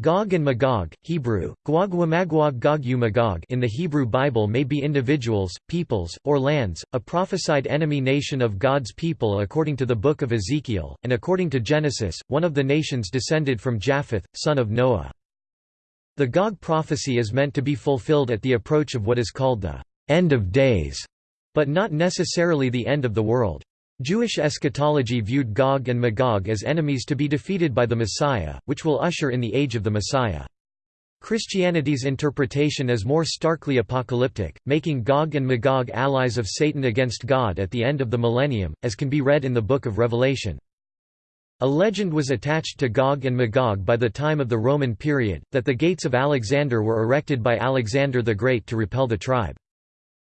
Gog and Magog, Hebrew, Gwagwamagwag Gog Magog in the Hebrew Bible may be individuals, peoples, or lands, a prophesied enemy nation of God's people according to the Book of Ezekiel, and according to Genesis, one of the nations descended from Japheth, son of Noah. The Gog prophecy is meant to be fulfilled at the approach of what is called the «end of days», but not necessarily the end of the world. Jewish eschatology viewed Gog and Magog as enemies to be defeated by the Messiah, which will usher in the age of the Messiah. Christianity's interpretation is more starkly apocalyptic, making Gog and Magog allies of Satan against God at the end of the millennium, as can be read in the Book of Revelation. A legend was attached to Gog and Magog by the time of the Roman period, that the gates of Alexander were erected by Alexander the Great to repel the tribe.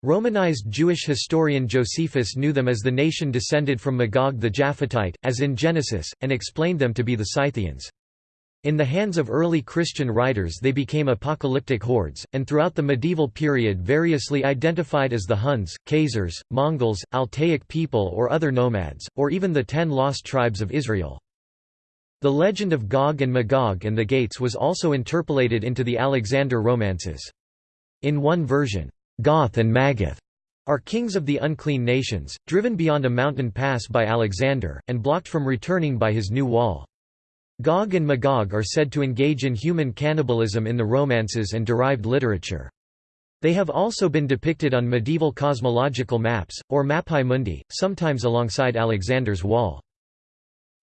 Romanized Jewish historian Josephus knew them as the nation descended from Magog the Japhetite, as in Genesis, and explained them to be the Scythians. In the hands of early Christian writers they became apocalyptic hordes, and throughout the medieval period variously identified as the Huns, Khazars, Mongols, Altaic people or other nomads, or even the ten lost tribes of Israel. The legend of Gog and Magog and the Gates was also interpolated into the Alexander romances. In one version, Goth and Magath are kings of the unclean nations, driven beyond a mountain pass by Alexander, and blocked from returning by his new wall. Gog and Magog are said to engage in human cannibalism in the romances and derived literature. They have also been depicted on medieval cosmological maps, or Mappae Mundi, sometimes alongside Alexander's wall.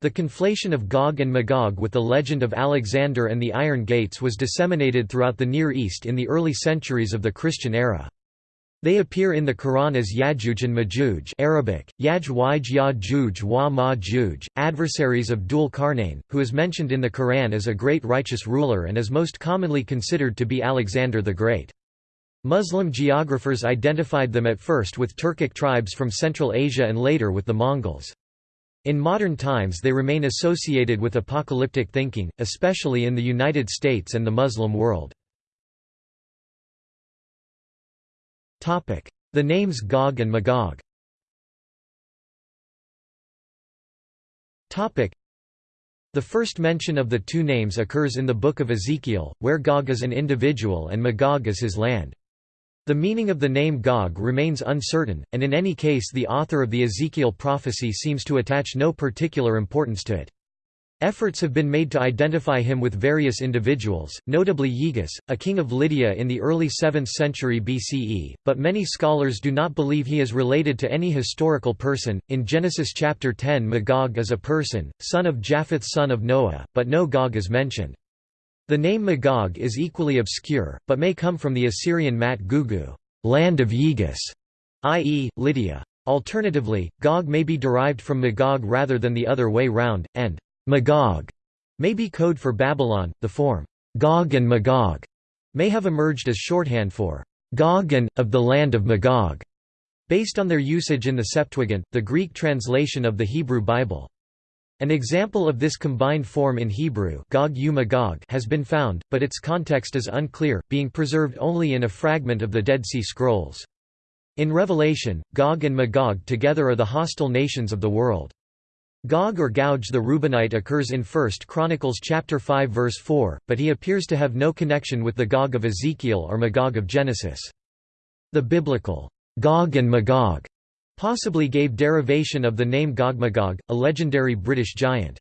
The conflation of Gog and Magog with the legend of Alexander and the Iron Gates was disseminated throughout the Near East in the early centuries of the Christian era. They appear in the Quran as Yajuj and Majuj Arabic, Yaj Waj Yajuj wa Majuj, adversaries of Dhul Qarnayn, who is mentioned in the Quran as a great righteous ruler and is most commonly considered to be Alexander the Great. Muslim geographers identified them at first with Turkic tribes from Central Asia and later with the Mongols. In modern times they remain associated with apocalyptic thinking, especially in the United States and the Muslim world. The names Gog and Magog the first mention of the two names occurs in the Book of Ezekiel, where Gog is an individual and Magog is his land. The meaning of the name Gog remains uncertain, and in any case the author of the Ezekiel prophecy seems to attach no particular importance to it. Efforts have been made to identify him with various individuals, notably Gyges, a king of Lydia in the early 7th century BCE, but many scholars do not believe he is related to any historical person. In Genesis chapter 10, Magog is a person, son of Japheth, son of Noah, but no Gog is mentioned. The name Magog is equally obscure, but may come from the Assyrian Mat Gugu, land of Gyges, i.e., Lydia. Alternatively, Gog may be derived from Magog rather than the other way round, and Magog may be code for Babylon. The form Gog and Magog may have emerged as shorthand for Gog and of the land of Magog, based on their usage in the Septuagint, the Greek translation of the Hebrew Bible. An example of this combined form in Hebrew Gog Magog has been found, but its context is unclear, being preserved only in a fragment of the Dead Sea Scrolls. In Revelation, Gog and Magog together are the hostile nations of the world. Gog or Gouge the Reubenite occurs in 1 Chronicles chapter 5 verse 4, but he appears to have no connection with the Gog of Ezekiel or Magog of Genesis. The biblical Gog and Magog possibly gave derivation of the name Gogmagog, a legendary British giant.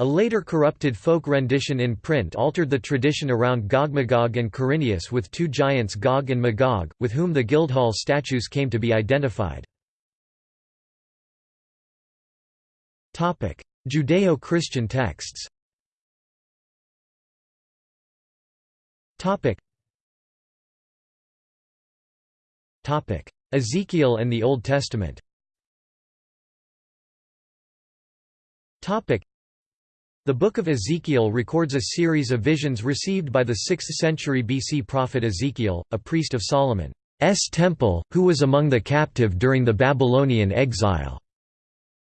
A later corrupted folk rendition in print altered the tradition around Gogmagog and Corineus with two giants Gog and Magog, with whom the Guildhall statues came to be identified. Judeo-Christian texts. Ezekiel and the Old Testament. The Book of Ezekiel records a series of visions received by the 6th century BC prophet Ezekiel, a priest of Solomon's temple, who was among the captive during the Babylonian exile.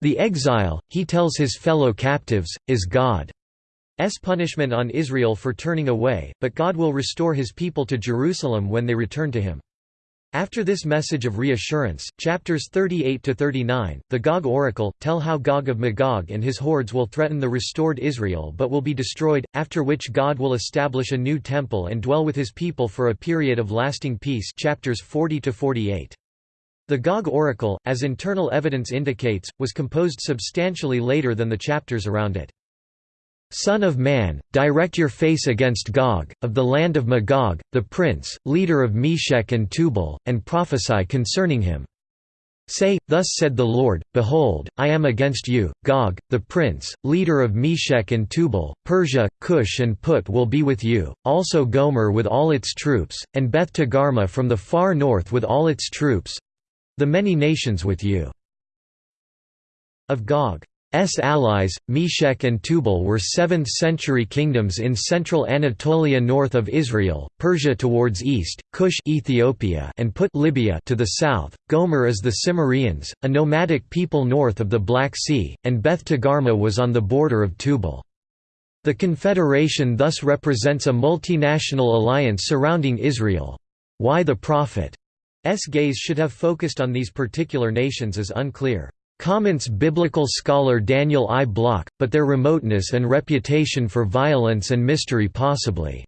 The exile, he tells his fellow captives, is God's punishment on Israel for turning away, but God will restore his people to Jerusalem when they return to him. After this message of reassurance, chapters 38 to 39, the Gog oracle, tell how Gog of Magog and his hordes will threaten the restored Israel but will be destroyed, after which God will establish a new temple and dwell with his people for a period of lasting peace chapters 40 to 48. The Gog oracle, as internal evidence indicates, was composed substantially later than the chapters around it. Son of man, direct your face against Gog, of the land of Magog, the prince, leader of Meshech and Tubal, and prophesy concerning him. Say, Thus said the Lord, Behold, I am against you, Gog, the prince, leader of Meshech and Tubal, Persia, Cush and Put will be with you, also Gomer with all its troops, and Beth Togarmah from the far north with all its troops—the many nations with you. Of Gog S allies, Meshech and Tubal were 7th-century kingdoms in central Anatolia north of Israel, Persia towards east, Cush Ethiopia and Put Libya to the south, Gomer is the Cimmerians, a nomadic people north of the Black Sea, and Beth Togarmah was on the border of Tubal. The confederation thus represents a multinational alliance surrounding Israel. Why the prophet's gaze should have focused on these particular nations is unclear. Comments biblical scholar Daniel I. Block, but their remoteness and reputation for violence and mystery possibly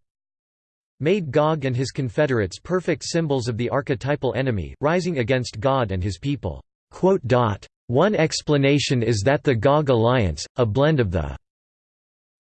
made Gog and his confederates perfect symbols of the archetypal enemy, rising against God and his people. One explanation is that the Gog alliance, a blend of the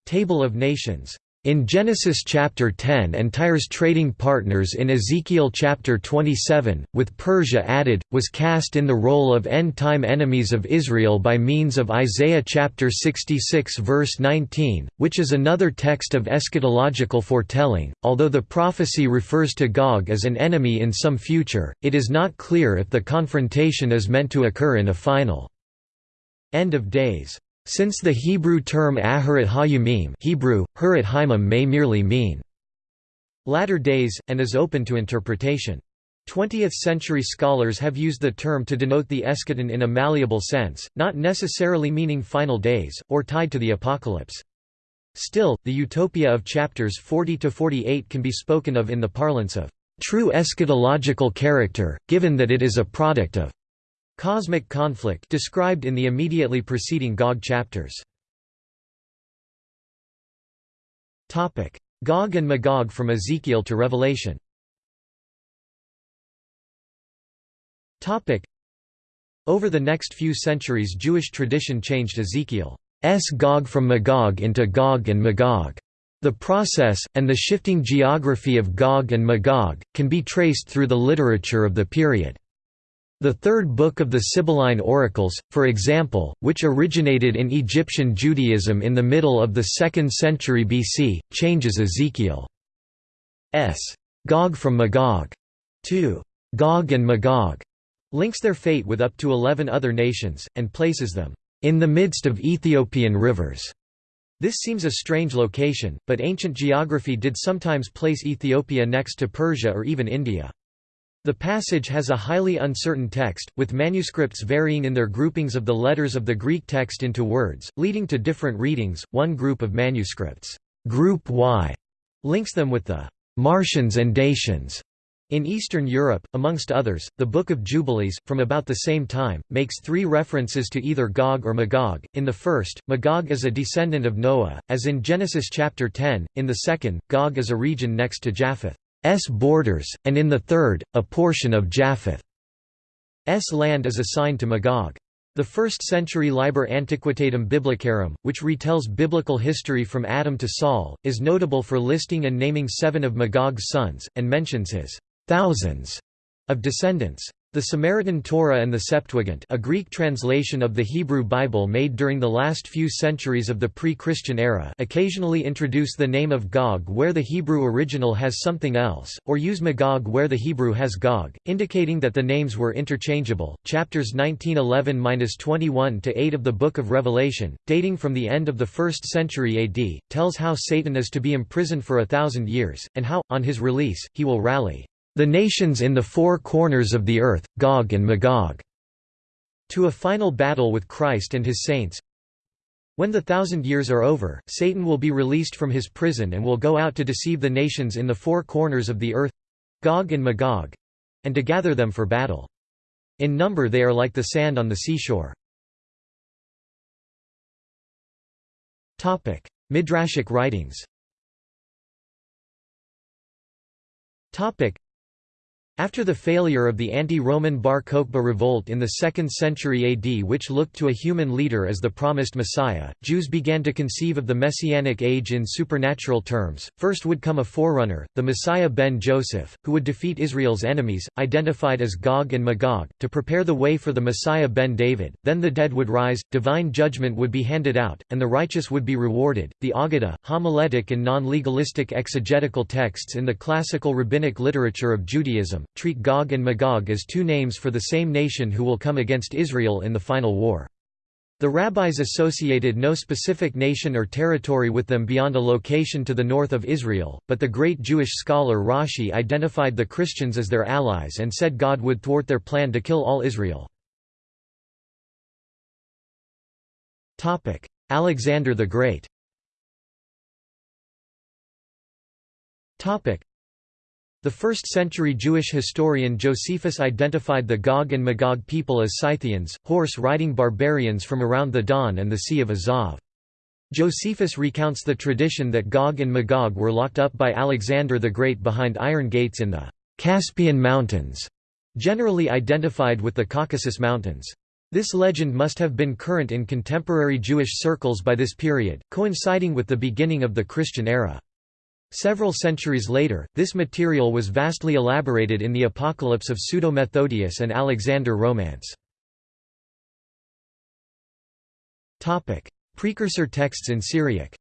Table of Nations in Genesis chapter 10 and Tyre's trading partners in Ezekiel chapter 27, with Persia added, was cast in the role of end-time enemies of Israel by means of Isaiah chapter 66 verse 19, which is another text of eschatological foretelling. Although the prophecy refers to Gog as an enemy in some future, it is not clear if the confrontation is meant to occur in a final end of days. Since the Hebrew term Aharat Hayumim Hebrew, Hurat Haimim may merely mean latter days, and is open to interpretation. 20th-century scholars have used the term to denote the eschaton in a malleable sense, not necessarily meaning final days, or tied to the apocalypse. Still, the utopia of chapters 40–48 can be spoken of in the parlance of true eschatological character, given that it is a product of Cosmic conflict described in the immediately preceding Gog chapters. Topic: Gog and Magog from Ezekiel to Revelation Topic: Over the next few centuries Jewish tradition changed Ezekiel's Gog from Magog into Gog and Magog. The process, and the shifting geography of Gog and Magog, can be traced through the literature of the period. The third book of the Sibylline Oracles, for example, which originated in Egyptian Judaism in the middle of the 2nd century BC, changes Ezekiel's Gog from Magog. To Gog and Magog, links their fate with up to eleven other nations, and places them in the midst of Ethiopian rivers. This seems a strange location, but ancient geography did sometimes place Ethiopia next to Persia or even India. The passage has a highly uncertain text, with manuscripts varying in their groupings of the letters of the Greek text into words, leading to different readings. One group of manuscripts, Group Y, links them with the Marsians and Dacians. In Eastern Europe, amongst others, the Book of Jubilees, from about the same time, makes three references to either Gog or Magog. In the first, Magog is a descendant of Noah, as in Genesis chapter 10, in the second, Gog is a region next to Japheth. Borders, and in the third, a portion of Japheth's land is assigned to Magog. The 1st-century Liber Antiquitatum Biblicarum, which retells biblical history from Adam to Saul, is notable for listing and naming seven of Magog's sons, and mentions his thousands of descendants. The Samaritan Torah and the Septuagint a Greek translation of the Hebrew Bible made during the last few centuries of the pre-Christian era occasionally introduce the name of Gog where the Hebrew original has something else, or use Magog where the Hebrew has Gog, indicating that the names were interchangeable. Chapters 1911-21-8 of the Book of Revelation, dating from the end of the 1st century AD, tells how Satan is to be imprisoned for a thousand years, and how, on his release, he will rally the nations in the four corners of the earth, Gog and Magog, to a final battle with Christ and his saints. When the thousand years are over, Satan will be released from his prison and will go out to deceive the nations in the four corners of the earth Gog and Magog and to gather them for battle. In number they are like the sand on the seashore. Midrashic writings after the failure of the anti-Roman Bar Kokhba revolt in the 2nd century AD which looked to a human leader as the promised Messiah, Jews began to conceive of the Messianic age in supernatural terms. First would come a forerunner, the Messiah ben Joseph, who would defeat Israel's enemies, identified as Gog and Magog, to prepare the way for the Messiah ben David. Then the dead would rise, divine judgment would be handed out, and the righteous would be rewarded. The Aggadah, homiletic and non-legalistic exegetical texts in the classical rabbinic literature of Judaism, treat Gog and Magog as two names for the same nation who will come against Israel in the final war. The rabbis associated no specific nation or territory with them beyond a location to the north of Israel, but the great Jewish scholar Rashi identified the Christians as their allies and said God would thwart their plan to kill all Israel. Alexander the Great the 1st-century Jewish historian Josephus identified the Gog and Magog people as Scythians, horse-riding barbarians from around the Don and the Sea of Azov. Josephus recounts the tradition that Gog and Magog were locked up by Alexander the Great behind iron gates in the Caspian Mountains, generally identified with the Caucasus Mountains. This legend must have been current in contemporary Jewish circles by this period, coinciding with the beginning of the Christian era. Several centuries later, this material was vastly elaborated in the Apocalypse of Pseudo-Methodius and Alexander Romance. Precursor texts in Syriac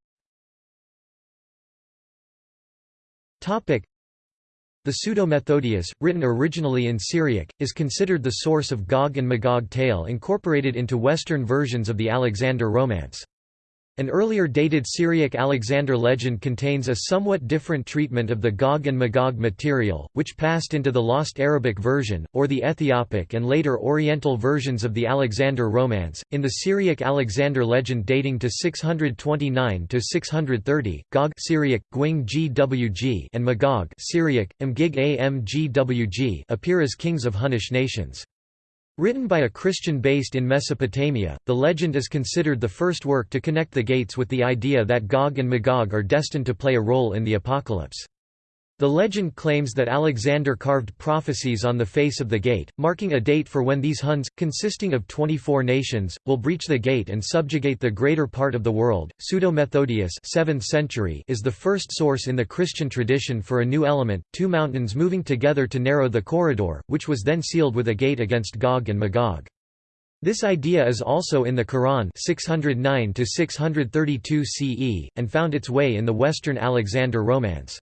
The Pseudo-Methodius, written originally in Syriac, is considered the source of Gog and Magog tale incorporated into Western versions of the Alexander Romance. An earlier dated Syriac Alexander legend contains a somewhat different treatment of the Gog and Magog material, which passed into the lost Arabic version, or the Ethiopic and later Oriental versions of the Alexander Romance. In the Syriac Alexander legend dating to 629 to 630, Gog Syriac and Magog Syriac Mgig Amgwg appear as kings of Hunnish nations. Written by a Christian based in Mesopotamia, the legend is considered the first work to connect the gates with the idea that Gog and Magog are destined to play a role in the apocalypse. The legend claims that Alexander carved prophecies on the face of the gate, marking a date for when these Huns, consisting of 24 nations, will breach the gate and subjugate the greater part of the world. Pseudo-Methodius 7th century is the first source in the Christian tradition for a new element, two mountains moving together to narrow the corridor, which was then sealed with a gate against Gog and Magog. This idea is also in the Quran 609 632 CE, and found its way in the Western Alexander Romance.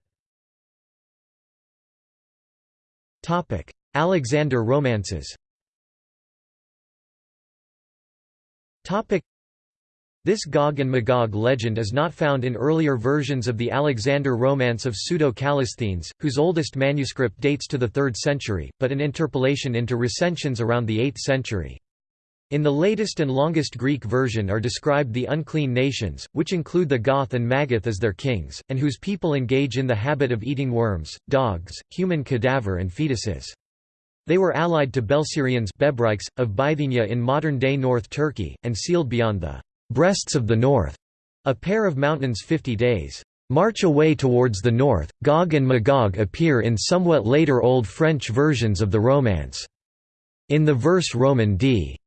Alexander romances. This Gog and Magog legend is not found in earlier versions of the Alexander Romance of Pseudo-Callisthenes, whose oldest manuscript dates to the 3rd century, but an interpolation into recensions around the 8th century. In the latest and longest Greek version are described the unclean nations, which include the Goth and Maggoth as their kings, and whose people engage in the habit of eating worms, dogs, human cadaver and fetuses. They were allied to Belsirians Bebryks, of Bithynia in modern-day North Turkey, and sealed beyond the «breasts of the north», a pair of mountains 50 days. March away towards the north, Gog and Magog appear in somewhat later Old French versions of the Romance. In the verse Roman d.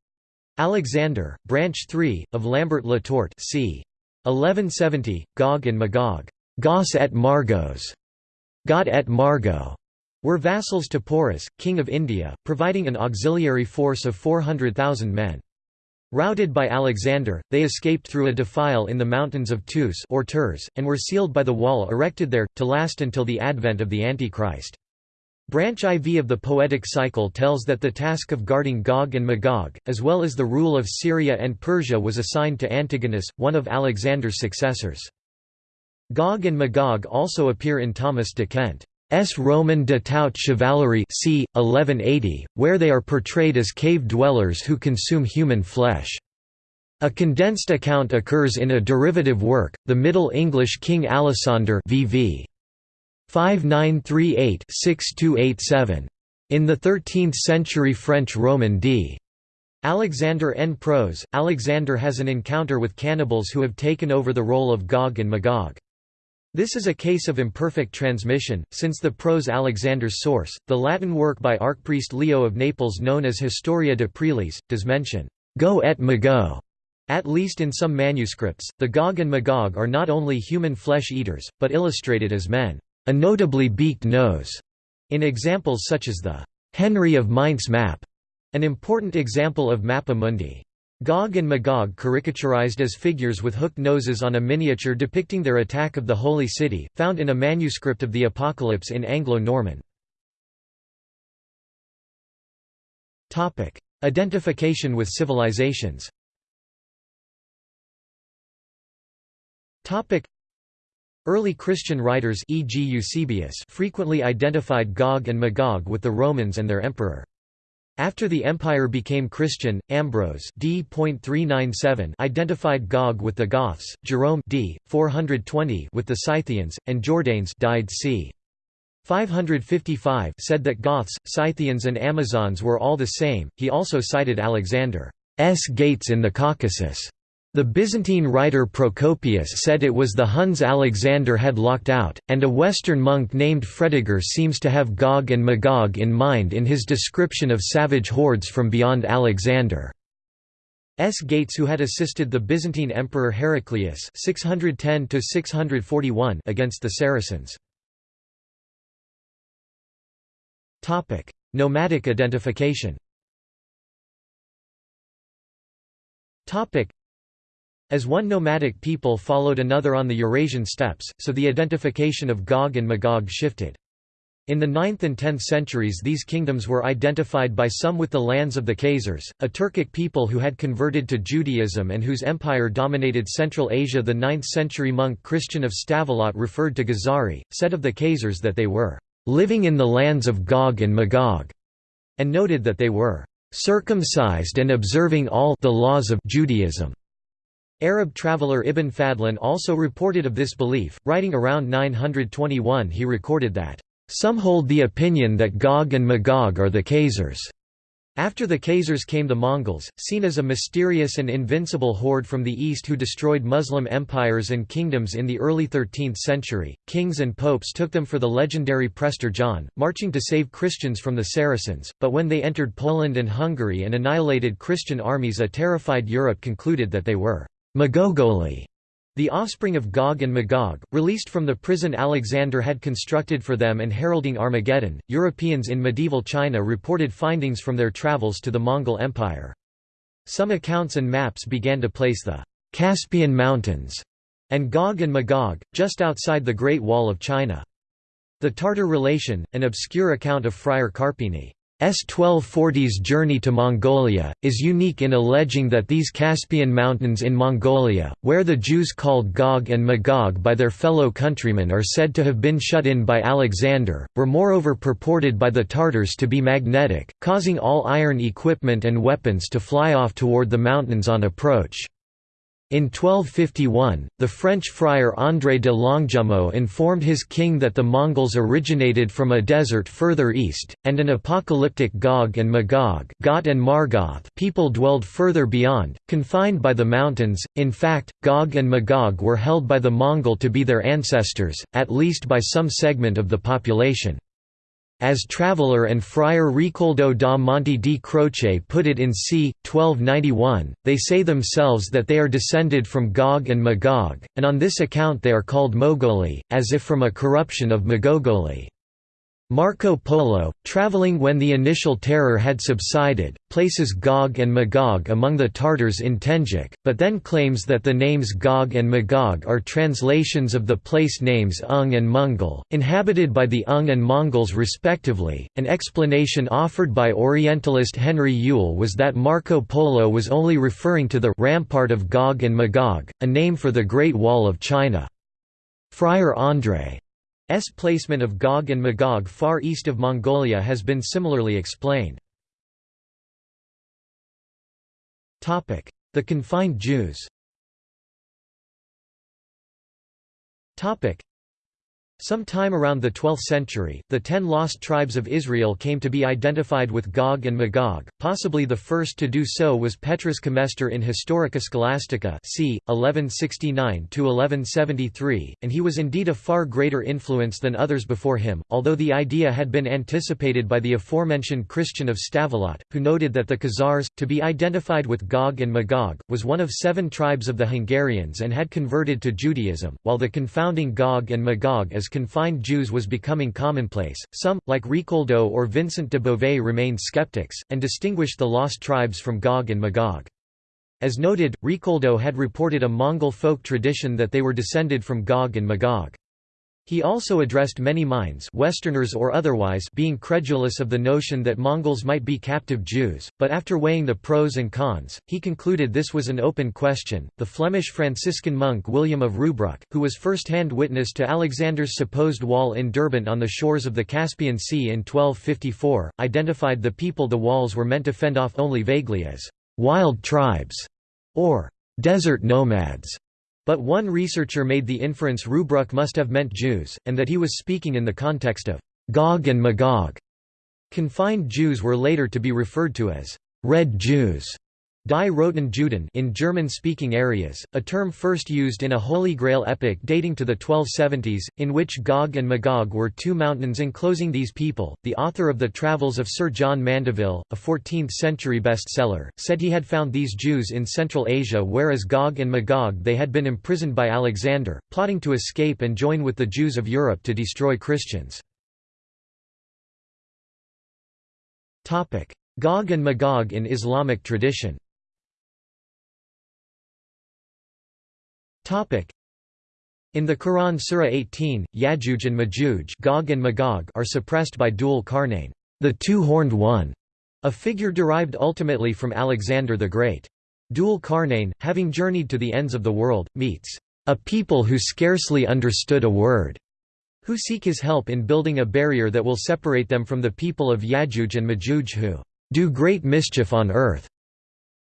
Alexander, Branch 3, of Lambert le Tort c. 1170, Gog and Magog Gos et Margos, God et Margot, were vassals to Porus, king of India, providing an auxiliary force of 400,000 men. Routed by Alexander, they escaped through a defile in the mountains of Tus or Turs, and were sealed by the wall erected there, to last until the advent of the Antichrist. Branch IV of the Poetic Cycle tells that the task of guarding Gog and Magog, as well as the rule of Syria and Persia was assigned to Antigonus, one of Alexander's successors. Gog and Magog also appear in Thomas de Kent's Roman de Tout Chevalerie c. 1180, where they are portrayed as cave dwellers who consume human flesh. A condensed account occurs in a derivative work, the Middle English King Alisander VV. 5938-6287. In the 13th-century French Roman d. Alexander N. Prose, Alexander has an encounter with cannibals who have taken over the role of Gog and Magog. This is a case of imperfect transmission, since the prose Alexander's source, the Latin work by archpriest Leo of Naples known as Historia de Preliis, does mention Go et Magog. At least in some manuscripts, the Gog and Magog are not only human flesh-eaters, but illustrated as men, a notably beaked nose, in examples such as the Henry of Mainz map, an important example of Mappa Mundi. Gog and Magog caricaturized as figures with hooked noses on a miniature depicting their attack of the Holy City, found in a manuscript of the Apocalypse in Anglo-Norman. Identification with civilizations Early Christian writers e.g. Eusebius frequently identified Gog and Magog with the Romans and their emperor. After the empire became Christian, Ambrose d. identified Gog with the Goths, Jerome d. 420 with the Scythians, and Jordanes died c. 555 said that Goths, Scythians and Amazons were all the same. He also cited Alexander's gates in the Caucasus. The Byzantine writer Procopius said it was the Huns Alexander had locked out, and a Western monk named Fredegar seems to have Gog and Magog in mind in his description of savage hordes from beyond Alexander. S. gates who had assisted the Byzantine Emperor Heraclius 610 against the Saracens. Nomadic identification as one nomadic people followed another on the Eurasian steppes, so the identification of Gog and Magog shifted. In the 9th and 10th centuries these kingdoms were identified by some with the lands of the Khazars, a Turkic people who had converted to Judaism and whose empire dominated Central Asia the 9th century monk Christian of Stavelot referred to Ghazari, said of the Khazars that they were "...living in the lands of Gog and Magog", and noted that they were "...circumcised and observing all the laws of Judaism." Arab traveller Ibn Fadlan also reported of this belief, writing around 921 he recorded that, "...some hold the opinion that Gog and Magog are the Khazars." After the Khazars came the Mongols, seen as a mysterious and invincible horde from the east who destroyed Muslim empires and kingdoms in the early 13th century. Kings and popes took them for the legendary Prester John, marching to save Christians from the Saracens, but when they entered Poland and Hungary and annihilated Christian armies a terrified Europe concluded that they were Magogoli, the offspring of Gog and Magog, released from the prison Alexander had constructed for them and heralding Armageddon. Europeans in medieval China reported findings from their travels to the Mongol Empire. Some accounts and maps began to place the Caspian Mountains and Gog and Magog, just outside the Great Wall of China. The Tartar relation, an obscure account of Friar Carpini, S 1240's journey to Mongolia, is unique in alleging that these Caspian mountains in Mongolia, where the Jews called Gog and Magog by their fellow countrymen are said to have been shut in by Alexander, were moreover purported by the Tartars to be magnetic, causing all iron equipment and weapons to fly off toward the mountains on approach. In 1251, the French friar André de Longjumeau informed his king that the Mongols originated from a desert further east, and an apocalyptic Gog and Magog Goth and Margoth people dwelled further beyond, confined by the mountains. In fact, Gog and Magog were held by the Mongol to be their ancestors, at least by some segment of the population. As traveller and friar Ricoldo da Monte di Croce put it in c. 1291, they say themselves that they are descended from Gog and Magog, and on this account they are called Mogoli, as if from a corruption of Magogoli. Marco Polo, traveling when the initial terror had subsided, places Gog and Magog among the Tartars in Tenduc, but then claims that the names Gog and Magog are translations of the place names Ung and Mongol, inhabited by the Ung and Mongols respectively. An explanation offered by Orientalist Henry Yule was that Marco Polo was only referring to the rampart of Gog and Magog, a name for the Great Wall of China. Friar André S placement of Gog and Magog far east of Mongolia has been similarly explained. The confined Jews Sometime around the 12th century, the ten lost tribes of Israel came to be identified with Gog and Magog. Possibly the first to do so was Petrus Comestor in Historia Scholastica, c. 1169–1173, and he was indeed a far greater influence than others before him, although the idea had been anticipated by the aforementioned Christian of Stavelot, who noted that the Khazars, to be identified with Gog and Magog, was one of seven tribes of the Hungarians and had converted to Judaism, while the confounding Gog and Magog as confined Jews was becoming commonplace. Some, like Ricoldo or Vincent de Beauvais remained skeptics, and distinguished the lost tribes from Gog and Magog. As noted, Ricoldo had reported a Mongol folk tradition that they were descended from Gog and Magog. He also addressed many minds Westerners or otherwise being credulous of the notion that Mongols might be captive Jews, but after weighing the pros and cons, he concluded this was an open question. The Flemish Franciscan monk William of Rubruck, who was first-hand witness to Alexander's supposed wall in Derbent on the shores of the Caspian Sea in 1254, identified the people the walls were meant to fend off only vaguely as wild tribes or desert nomads. But one researcher made the inference Rubruck must have meant Jews, and that he was speaking in the context of Gog and Magog. Confined Jews were later to be referred to as Red Jews. Die Roten Juden in German-speaking areas, a term first used in a Holy Grail epic dating to the 1270s, in which Gog and Magog were two mountains enclosing these people. The author of the Travels of Sir John Mandeville, a 14th-century bestseller, said he had found these Jews in Central Asia whereas Gog and Magog they had been imprisoned by Alexander, plotting to escape and join with the Jews of Europe to destroy Christians. Gog and Magog in Islamic tradition In the Quran Surah 18, Yajuj and Majuj Gog and Magog are suppressed by Dul Qarnayn, the two-horned one, a figure derived ultimately from Alexander the Great. Dul Qarnayn, having journeyed to the ends of the world, meets a people who scarcely understood a word, who seek his help in building a barrier that will separate them from the people of Yajuj and Majuj who do great mischief on earth.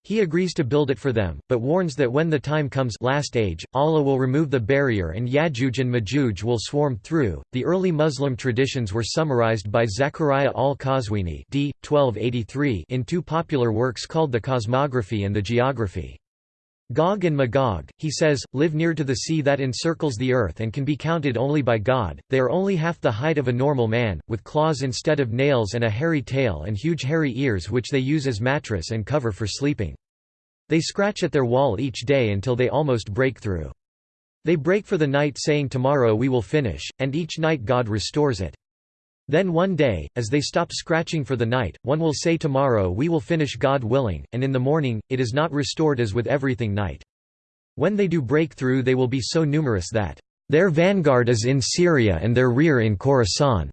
He agrees to build it for them, but warns that when the time comes last age, Allah will remove the barrier and Yajuj and Majuj will swarm through. The early Muslim traditions were summarized by Zachariah al-Qazwini d. 1283 in two popular works called The Cosmography and The Geography. Gog and Magog, he says, live near to the sea that encircles the earth and can be counted only by God. They are only half the height of a normal man, with claws instead of nails and a hairy tail and huge hairy ears which they use as mattress and cover for sleeping. They scratch at their wall each day until they almost break through. They break for the night saying tomorrow we will finish, and each night God restores it. Then one day, as they stop scratching for the night, one will say tomorrow we will finish God willing, and in the morning, it is not restored as with everything night. When they do break through they will be so numerous that, "...their vanguard is in Syria and their rear in Khorasan."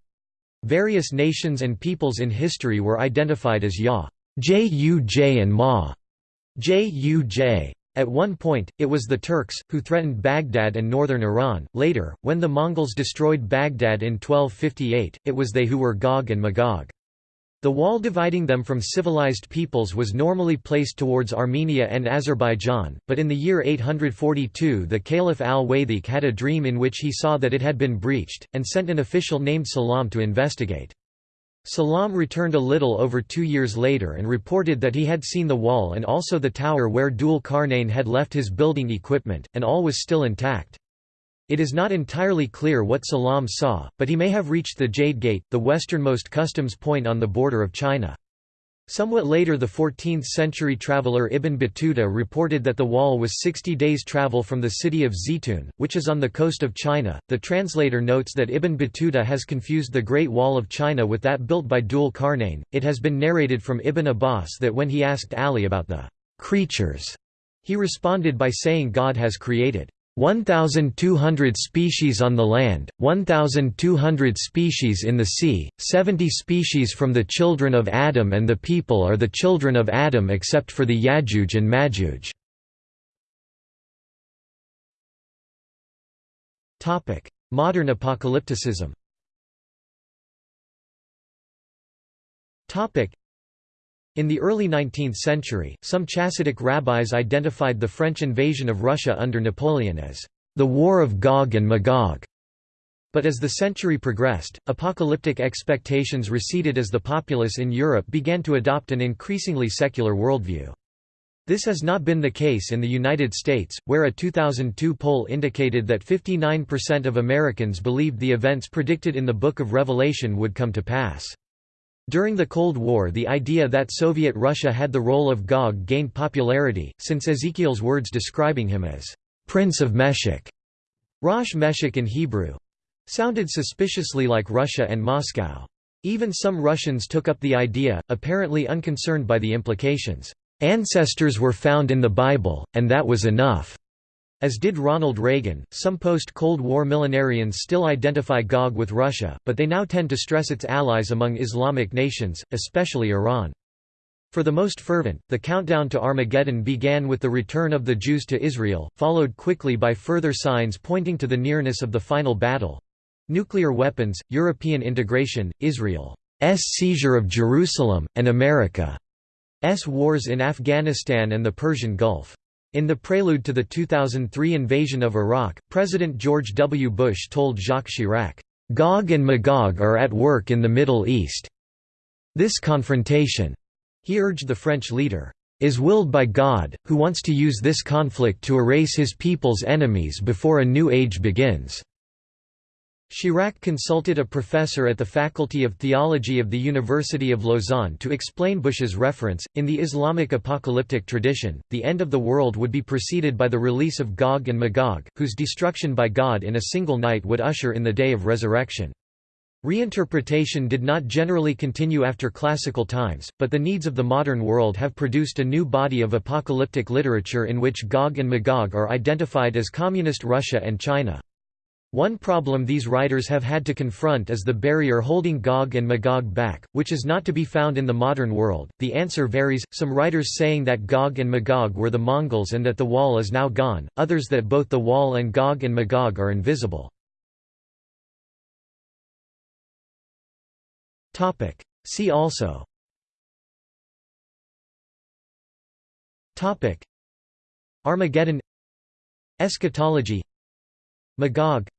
Various nations and peoples in history were identified as Ya, Juj and Ma, Juj. At one point, it was the Turks, who threatened Baghdad and northern Iran. Later, when the Mongols destroyed Baghdad in 1258, it was they who were Gog and Magog. The wall dividing them from civilized peoples was normally placed towards Armenia and Azerbaijan, but in the year 842 the Caliph al-Wathiq had a dream in which he saw that it had been breached, and sent an official named Salam to investigate. Salam returned a little over two years later and reported that he had seen the wall and also the tower where Dul Qarnayn had left his building equipment, and all was still intact. It is not entirely clear what Salam saw, but he may have reached the Jade Gate, the westernmost customs point on the border of China. Somewhat later the 14th-century traveller Ibn Battuta reported that the wall was 60 days' travel from the city of Zitun, which is on the coast of China. The translator notes that Ibn Battuta has confused the Great Wall of China with that built by Dul Qarnayn. It has been narrated from Ibn Abbas that when he asked Ali about the creatures, he responded by saying God has created 1,200 species on the land, 1,200 species in the sea, 70 species from the children of Adam and the people are the children of Adam except for the Yajuj and Majuj. Modern apocalypticism in the early 19th century, some Chassidic rabbis identified the French invasion of Russia under Napoleon as the War of Gog and Magog. But as the century progressed, apocalyptic expectations receded as the populace in Europe began to adopt an increasingly secular worldview. This has not been the case in the United States, where a 2002 poll indicated that 59% of Americans believed the events predicted in the Book of Revelation would come to pass. During the Cold War the idea that Soviet Russia had the role of Gog gained popularity, since Ezekiel's words describing him as, "'Prince of Meshech' Rosh Meshech in Hebrew, sounded suspiciously like Russia and Moscow. Even some Russians took up the idea, apparently unconcerned by the implications. Ancestors were found in the Bible, and that was enough. As did Ronald Reagan, some post-Cold War millenarians still identify Gog with Russia, but they now tend to stress its allies among Islamic nations, especially Iran. For the most fervent, the countdown to Armageddon began with the return of the Jews to Israel, followed quickly by further signs pointing to the nearness of the final battle—nuclear weapons, European integration, Israel's seizure of Jerusalem, and America. S wars in Afghanistan and the Persian Gulf. In the prelude to the 2003 invasion of Iraq, President George W. Bush told Jacques Chirac, "'Gog and Magog are at work in the Middle East. This confrontation,' he urged the French leader, "'is willed by God, who wants to use this conflict to erase his people's enemies before a new age begins.' Chirac consulted a professor at the Faculty of Theology of the University of Lausanne to explain Bush's reference. In the Islamic apocalyptic tradition, the end of the world would be preceded by the release of Gog and Magog, whose destruction by God in a single night would usher in the day of resurrection. Reinterpretation did not generally continue after classical times, but the needs of the modern world have produced a new body of apocalyptic literature in which Gog and Magog are identified as Communist Russia and China. One problem these writers have had to confront is the barrier holding Gog and Magog back, which is not to be found in the modern world. The answer varies, some writers saying that Gog and Magog were the Mongols and that the wall is now gone, others that both the wall and Gog and Magog are invisible. See also. Armageddon. Eschatology. Magog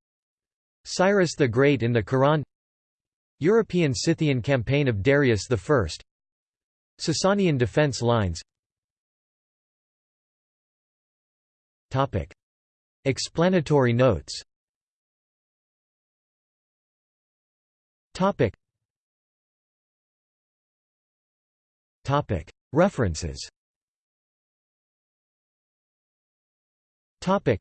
Cyrus the Great in the Quran European Scythian campaign of Darius I Sasanian defense lines Topic. Explanatory notes References Topic: Citations. Topic.